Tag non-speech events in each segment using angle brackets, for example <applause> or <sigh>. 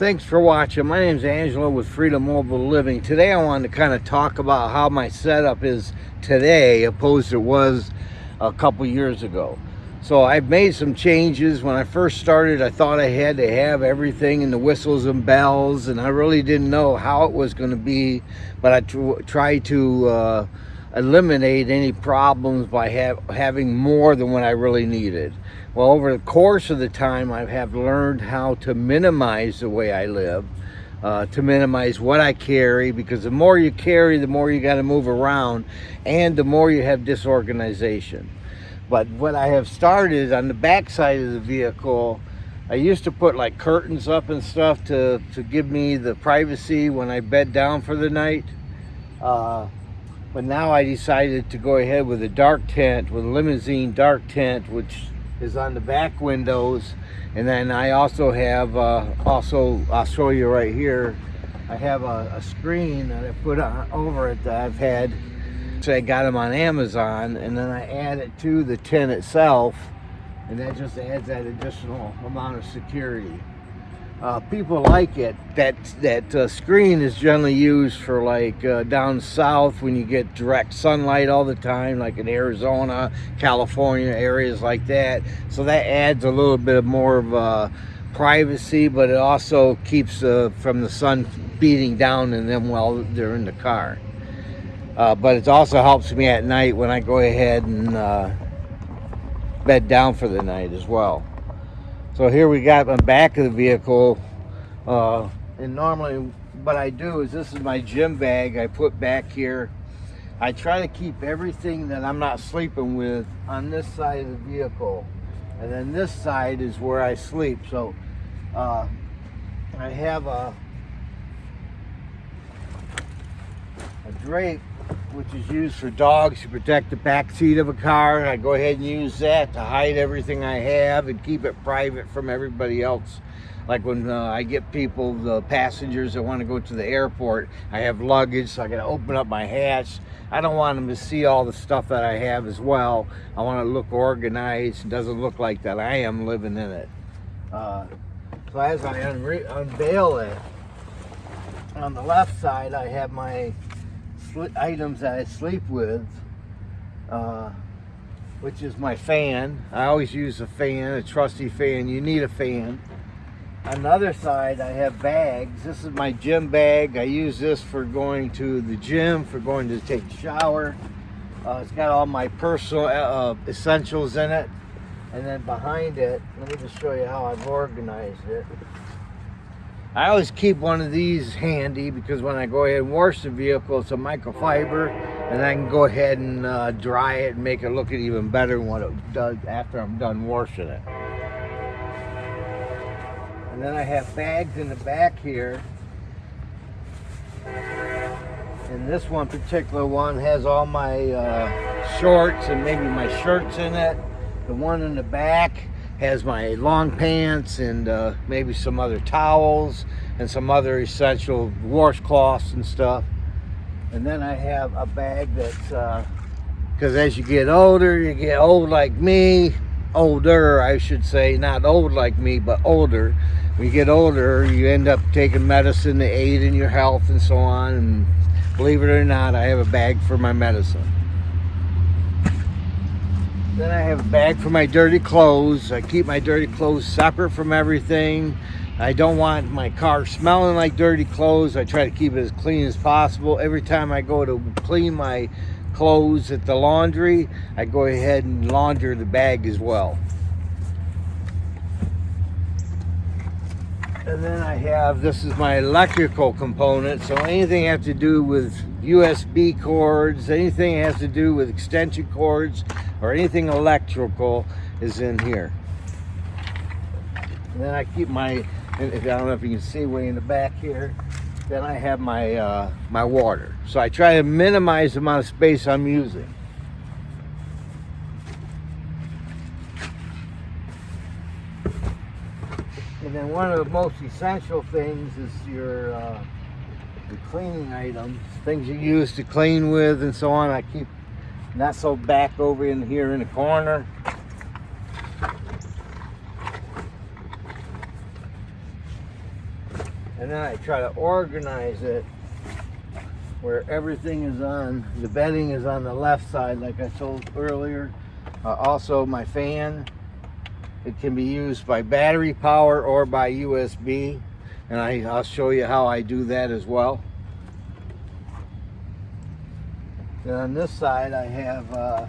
thanks for watching. My name is Angelo with Freedom Mobile Living. Today I wanted to kind of talk about how my setup is today opposed to it was a couple years ago. So I've made some changes. When I first started, I thought I had to have everything and the whistles and bells, and I really didn't know how it was going to be, but I tried to uh, eliminate any problems by ha having more than what I really needed. Well, over the course of the time, I have learned how to minimize the way I live, uh, to minimize what I carry, because the more you carry, the more you got to move around, and the more you have disorganization. But what I have started on the back side of the vehicle, I used to put like curtains up and stuff to, to give me the privacy when I bed down for the night. Uh, but now I decided to go ahead with a dark tent, with a limousine dark tent, which is on the back windows. And then I also have, uh, also, I'll show you right here, I have a, a screen that I put on over it that I've had, so I got them on Amazon, and then I add it to the tent itself, and that just adds that additional amount of security uh, people like it. That that uh, screen is generally used for like uh, down south when you get direct sunlight all the time, like in Arizona, California, areas like that. So that adds a little bit more of uh, privacy, but it also keeps uh, from the sun beating down in them while they're in the car. Uh, but it also helps me at night when I go ahead and bed down for the night as well. So here we got the back of the vehicle. Uh, and normally what I do is this is my gym bag I put back here. I try to keep everything that I'm not sleeping with on this side of the vehicle. And then this side is where I sleep. So uh, I have a, a drape which is used for dogs to protect the back seat of a car. I go ahead and use that to hide everything I have and keep it private from everybody else. Like when uh, I get people, the passengers that want to go to the airport, I have luggage, so I got to open up my hatch. I don't want them to see all the stuff that I have as well. I want to look organized. It doesn't look like that I am living in it. Uh, so as I unveil it, on the left side, I have my items that I sleep with, uh, which is my fan. I always use a fan, a trusty fan. You need a fan. Another side, I have bags. This is my gym bag. I use this for going to the gym, for going to take a shower. Uh, it's got all my personal uh, essentials in it. And then behind it, let me just show you how I've organized it. I always keep one of these handy because when I go ahead and wash the vehicle, it's a microfiber and I can go ahead and uh, dry it and make it look even better what it does after I'm done washing it. And then I have bags in the back here. And this one particular one has all my uh, shorts and maybe my shirts in it. The one in the back has my long pants and uh, maybe some other towels and some other essential washcloths and stuff. And then I have a bag that's, because uh, as you get older, you get old like me, older, I should say, not old like me, but older. When you get older, you end up taking medicine to aid in your health and so on. And believe it or not, I have a bag for my medicine. Then I have a bag for my dirty clothes. I keep my dirty clothes separate from everything. I don't want my car smelling like dirty clothes. I try to keep it as clean as possible. Every time I go to clean my clothes at the laundry, I go ahead and launder the bag as well. And then I have, this is my electrical component. So anything has to do with USB cords, anything has to do with extension cords, or anything electrical is in here. And then I keep my, I don't know if you can see way in the back here, then I have my, uh, my water. So I try to minimize the amount of space I'm using. One of the most essential things is your uh, the cleaning items, things you use to clean with and so on. I keep not so back over in here in the corner. and then I try to organize it where everything is on, the bedding is on the left side like I told earlier. Uh, also my fan, it can be used by battery power or by USB and I, I'll show you how I do that as well. And on this side I have uh,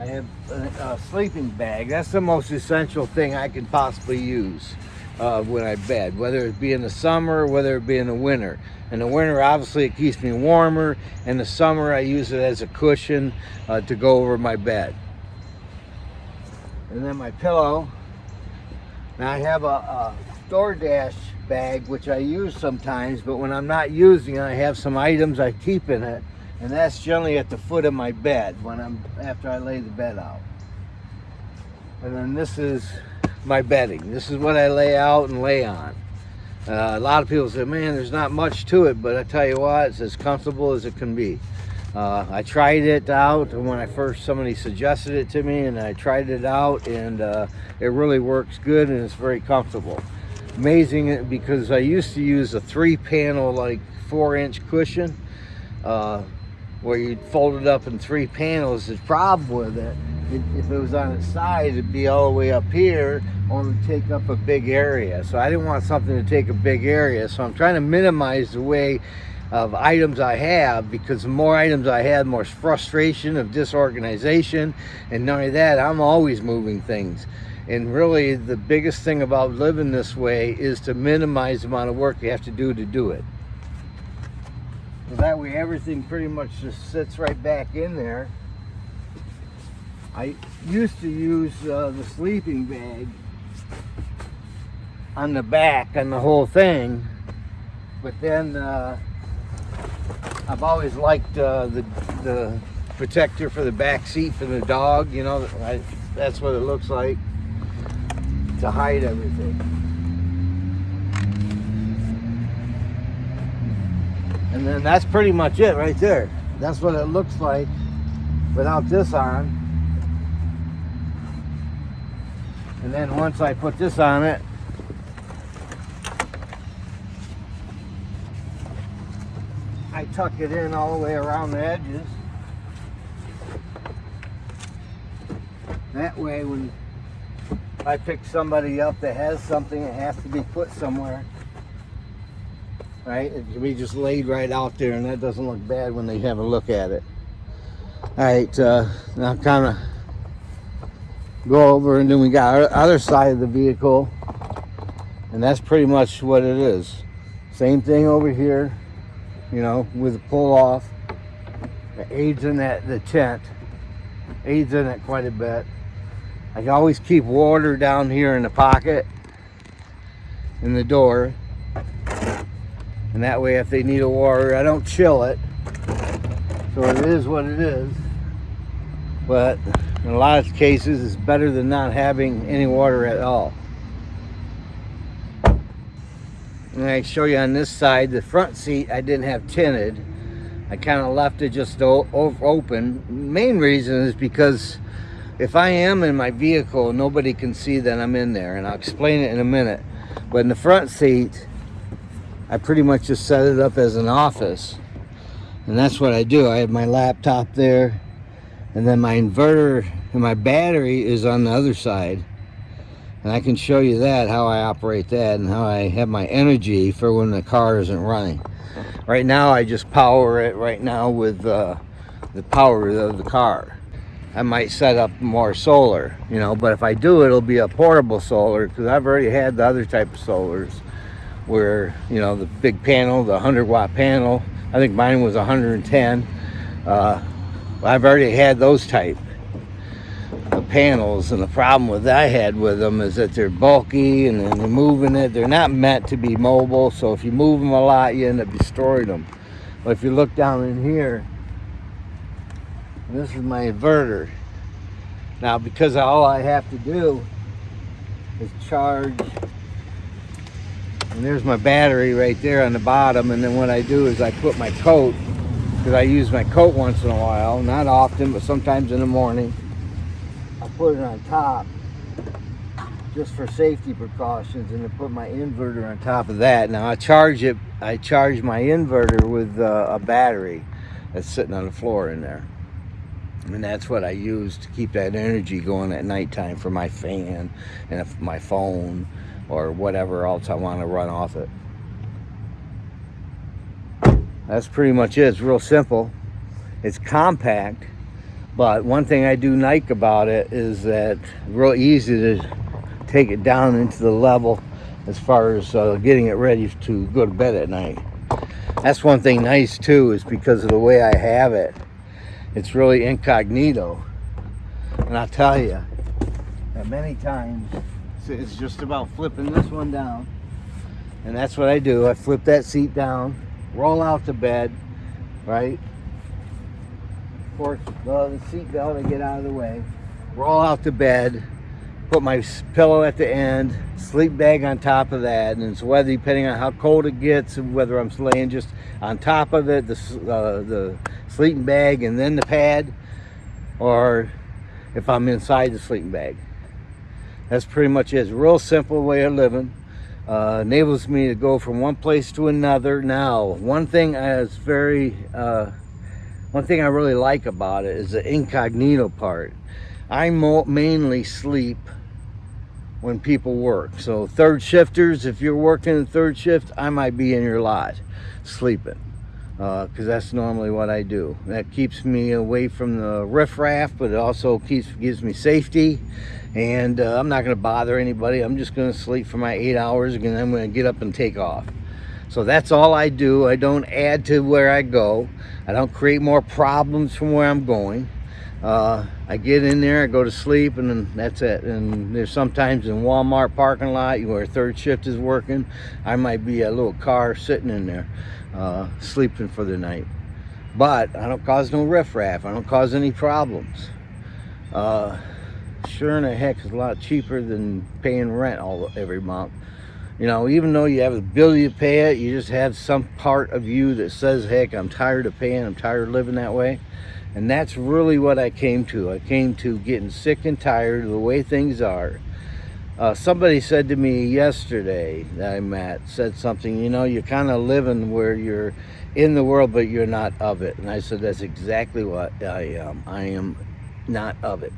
I have a, a, sleeping bag. That's the most essential thing I can possibly use uh, when I bed, whether it be in the summer, whether it be in the winter. In the winter, obviously, it keeps me warmer. In the summer, I use it as a cushion uh, to go over my bed. And then my pillow. Now I have a, a DoorDash bag, which I use sometimes, but when I'm not using it, I have some items I keep in it and that's generally at the foot of my bed when I'm after I lay the bed out and then this is my bedding. This is what I lay out and lay on. Uh, a lot of people say man there's not much to it but I tell you what it's as comfortable as it can be. Uh, I tried it out when I first somebody suggested it to me and I tried it out and uh, it really works good and it's very comfortable. Amazing because I used to use a three panel like four inch cushion uh, where you'd fold it up in three panels. The problem with it, if it was on its side, it'd be all the way up here, only take up a big area. So I didn't want something to take a big area. So I'm trying to minimize the way of items I have because the more items I have, more frustration of disorganization. And not only that, I'm always moving things. And really the biggest thing about living this way is to minimize the amount of work you have to do to do it. So that way everything pretty much just sits right back in there. I used to use uh, the sleeping bag on the back on the whole thing, but then uh, I've always liked uh, the, the protector for the back seat for the dog, you know, I, that's what it looks like to hide everything. And then that's pretty much it right there. That's what it looks like without this on. And then once I put this on it, I tuck it in all the way around the edges. That way when I pick somebody up that has something that has to be put somewhere, right? It can be just laid right out there and that doesn't look bad when they have a look at it. All right, uh, now kind of go over and then we got our other side of the vehicle and that's pretty much what it is. Same thing over here, you know, with the pull off. It aids in that, the tent, aids in it quite a bit. I can always keep water down here in the pocket in the door and that way if they need a water I don't chill it so it is what it is but in a lot of cases it's better than not having any water at all and I show you on this side the front seat I didn't have tinted I kind of left it just open main reason is because if I am in my vehicle nobody can see that I'm in there and I'll explain it in a minute but in the front seat I pretty much just set it up as an office. And that's what I do. I have my laptop there. And then my inverter and my battery is on the other side. And I can show you that, how I operate that and how I have my energy for when the car isn't running. Right now, I just power it right now with uh, the power of the car. I might set up more solar, you know, but if I do, it'll be a portable solar because I've already had the other type of solars where you know the big panel the 100 watt panel I think mine was 110 uh, I've already had those type of panels and the problem with I had with them is that they're bulky and then they're moving it they're not meant to be mobile so if you move them a lot you end up destroying them. But if you look down in here this is my inverter. Now because all I have to do is charge and there's my battery right there on the bottom and then what I do is I put my coat because I use my coat once in a while not often but sometimes in the morning I put it on top just for safety precautions and to put my inverter on top of that. Now I charge it, I charge my inverter with uh, a battery that's sitting on the floor in there. And that's what I use to keep that energy going at nighttime for my fan and my phone or whatever else I want to run off it. That's pretty much it. It's real simple. It's compact, but one thing I do like about it is that real easy to take it down into the level as far as uh, getting it ready to go to bed at night. That's one thing nice too is because of the way I have it. It's really incognito. And I'll tell you many times it's just about flipping this one down. And that's what I do. I flip that seat down, roll out the bed, right? Of course, the seat belt I get out of the way, roll out the bed, put my pillow at the end, sleep bag on top of that, and it's whether depending on how cold it gets, and whether I'm laying just on top of it, the uh, the sleeping bag, and then the pad, or if I'm inside the sleeping bag. That's pretty much it. It's a real simple way of living. Uh, enables me to go from one place to another. Now, one thing is very, uh, one thing I really like about it is the incognito part. I mainly sleep when people work. So third shifters, if you're working third shift, I might be in your lot sleeping because uh, that's normally what I do. That keeps me away from the riffraff, but it also keeps gives me safety. And uh, I'm not going to bother anybody. I'm just going to sleep for my eight hours, and then I'm going to get up and take off. So that's all I do. I don't add to where I go. I don't create more problems from where I'm going uh, I get in there, I go to sleep, and then that's it. And there's sometimes in Walmart parking lot where third shift is working, I might be a little car sitting in there, uh, sleeping for the night. But I don't cause no riffraff. I don't cause any problems. Uh, sure in the heck is a lot cheaper than paying rent all every month. You know, even though you have the ability to pay it, you just have some part of you that says, heck, I'm tired of paying, I'm tired of living that way. And that's really what I came to. I came to getting sick and tired of the way things are. Uh, somebody said to me yesterday that I met, said something, you know, you're kind of living where you're in the world, but you're not of it. And I said, that's exactly what I am. I am not of it.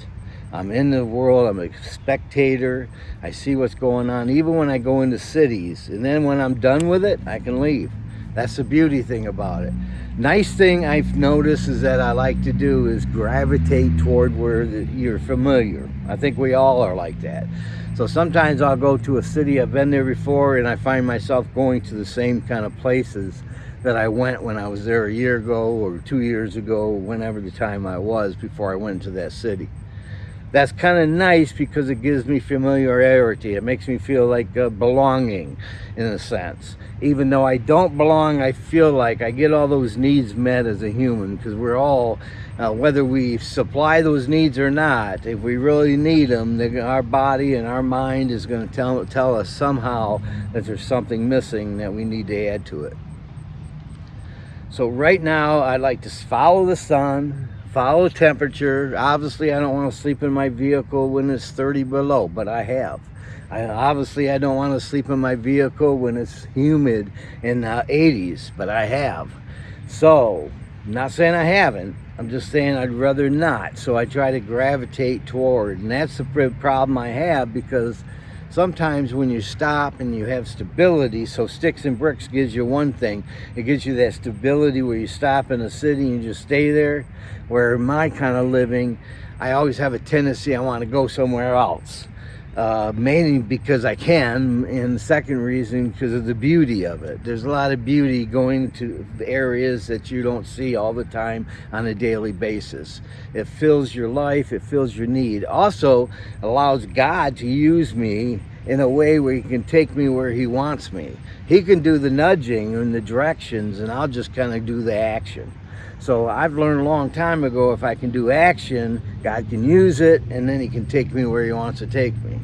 I'm in the world, I'm a spectator, I see what's going on, even when I go into cities. And then when I'm done with it, I can leave. That's the beauty thing about it. Nice thing I've noticed is that I like to do is gravitate toward where the, you're familiar. I think we all are like that. So sometimes I'll go to a city I've been there before and I find myself going to the same kind of places that I went when I was there a year ago or two years ago, whenever the time I was before I went to that city that's kind of nice because it gives me familiarity. It makes me feel like uh, belonging in a sense. Even though I don't belong, I feel like I get all those needs met as a human because we're all, uh, whether we supply those needs or not, if we really need them, our body and our mind is going to tell, tell us somehow that there's something missing that we need to add to it. So right now, I'd like to follow the sun, follow temperature. Obviously, I don't want to sleep in my vehicle when it's 30 below, but I have. I, obviously, I don't want to sleep in my vehicle when it's humid in the 80s, but I have. So, I'm not saying I haven't. I'm just saying I'd rather not. So I try to gravitate toward, and that's the problem I have because sometimes when you stop and you have stability, so sticks and bricks gives you one thing. It gives you that stability where you stop in a city and you just stay there. Where my kind of living, I always have a tendency I want to go somewhere else uh, mainly because I can, and second reason because of the beauty of it. There's a lot of beauty going to areas that you don't see all the time on a daily basis. It fills your life, it fills your need. Also allows God to use me in a way where he can take me where he wants me. He can do the nudging and the directions and I'll just kind of do the action. So I've learned a long time ago, if I can do action, God can use it, and then he can take me where he wants to take me.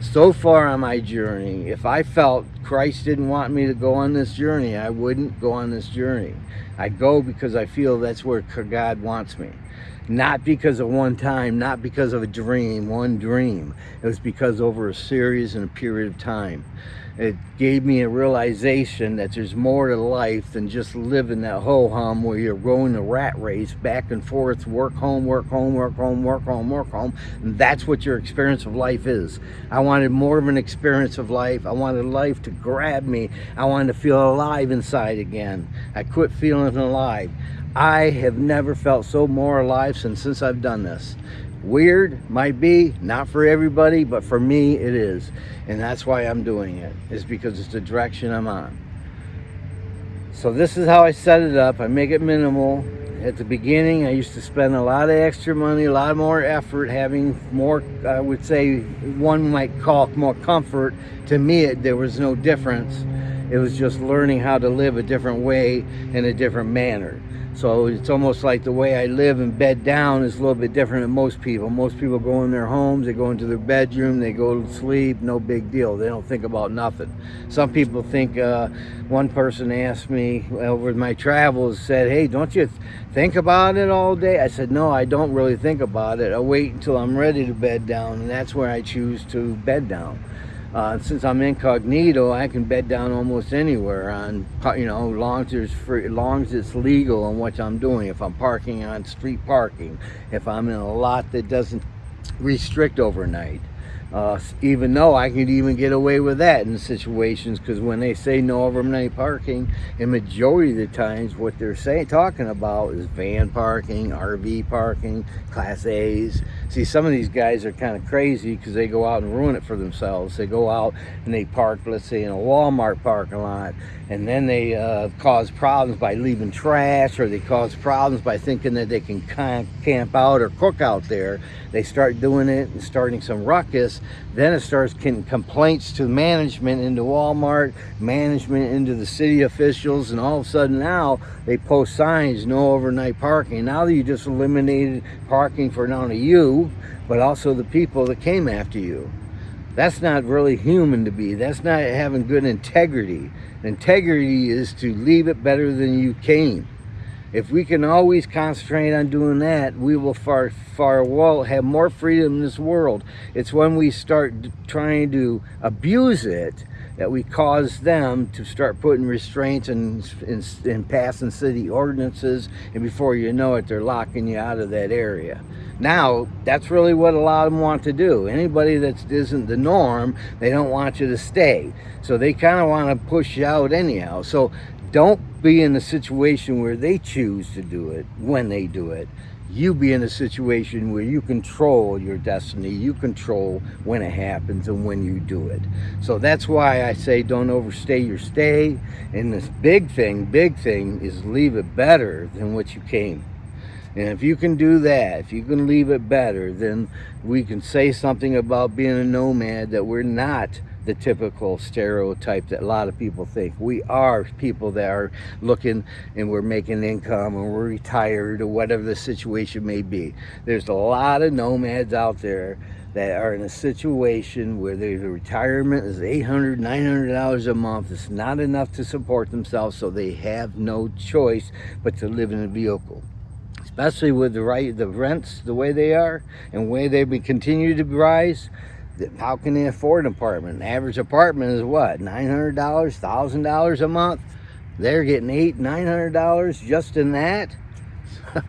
so far on my journey, if I felt Christ didn't want me to go on this journey, I wouldn't go on this journey. I go because I feel that's where God wants me. Not because of one time, not because of a dream, one dream. It was because over a series and a period of time it gave me a realization that there's more to life than just living that ho-hum where you're going the rat race back and forth, work home, work home, work home, work home, work home. And that's what your experience of life is. I wanted more of an experience of life. I wanted life to grab me. I wanted to feel alive inside again. I quit feeling alive. I have never felt so more alive since, since I've done this. Weird, might be, not for everybody, but for me it is. And that's why I'm doing it, is because it's the direction I'm on. So this is how I set it up. I make it minimal. At the beginning, I used to spend a lot of extra money, a lot more effort, having more, I would say, one might call more comfort. To me, it, there was no difference. It was just learning how to live a different way in a different manner. So it's almost like the way I live and bed down is a little bit different than most people. Most people go in their homes, they go into their bedroom, they go to sleep, no big deal. They don't think about nothing. Some people think, uh, one person asked me over my travels, said, hey, don't you think about it all day? I said, no, I don't really think about it. I wait until I'm ready to bed down, and that's where I choose to bed down. Uh, since I'm incognito, I can bed down almost anywhere on, you know, long as free, long as it's legal on what I'm doing. If I'm parking on street parking, if I'm in a lot that doesn't restrict overnight. Uh, even though I could even get away with that in situations because when they say no overnight parking, in majority of the times what they're saying talking about is van parking, RV parking, Class A's. See, some of these guys are kind of crazy because they go out and ruin it for themselves. They go out and they park, let's say, in a Walmart parking lot, and then they uh, cause problems by leaving trash, or they cause problems by thinking that they can camp out or cook out there. They start doing it and starting some ruckus then it starts getting complaints to management into Walmart, management into the city officials, and all of a sudden now they post signs, no overnight parking. Now you just eliminated parking for not only you, but also the people that came after you. That's not really human to be. That's not having good integrity. Integrity is to leave it better than you came. If we can always concentrate on doing that, we will far, far well have more freedom in this world. It's when we start trying to abuse it that we cause them to start putting restraints and, and, and passing city ordinances, and before you know it, they're locking you out of that area. Now, that's really what a lot of them want to do. Anybody that isn't the norm, they don't want you to stay. So they kind of want to push you out anyhow. So don't be in a situation where they choose to do it when they do it. You be in a situation where you control your destiny. You control when it happens and when you do it. So that's why I say don't overstay your stay. And this big thing, big thing is leave it better than what you came. And if you can do that, if you can leave it better, then we can say something about being a nomad that we're not the typical stereotype that a lot of people think. We are people that are looking and we're making income and we're retired or whatever the situation may be. There's a lot of nomads out there that are in a situation where their retirement is $800, $900 a month. It's not enough to support themselves, so they have no choice but to live in a vehicle especially with the right the rents the way they are and way they continue to rise how can they afford an apartment? An average apartment is what, $900, $1,000 a month? They're getting eight, $900 just in that? <laughs>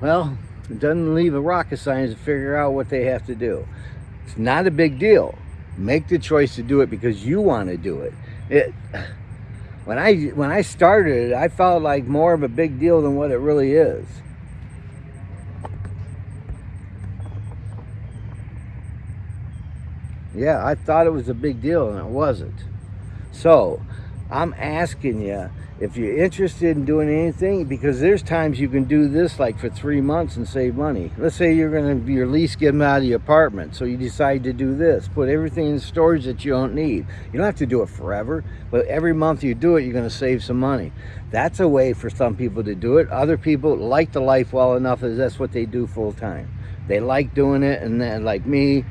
well, it doesn't leave a rocket science to figure out what they have to do. It's not a big deal. Make the choice to do it because you want to do it. It <sighs> when I when I started, I felt like more of a big deal than what it really is. Yeah, I thought it was a big deal and it wasn't. So, I'm asking you if you're interested in doing anything because there's times you can do this like for three months and save money. Let's say you're going to your lease get them out of the apartment. So you decide to do this. Put everything in storage that you don't need. You don't have to do it forever, but every month you do it, you're going to save some money. That's a way for some people to do it. Other people like the life well enough as that's what they do full time. They like doing it and then like me,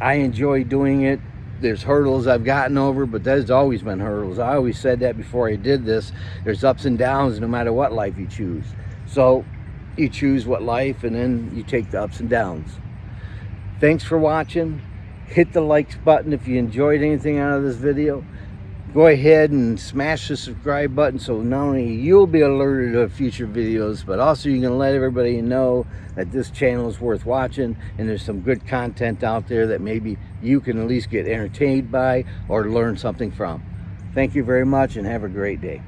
I enjoy doing it there's hurdles I've gotten over, but there's always been hurdles. I always said that before I did this. There's ups and downs no matter what life you choose. So you choose what life and then you take the ups and downs. Thanks for watching. Hit the likes button if you enjoyed anything out of this video. Go ahead and smash the subscribe button so not only you'll be alerted of future videos, but also you can let everybody know that this channel is worth watching and there's some good content out there that maybe you can at least get entertained by or learn something from. Thank you very much and have a great day.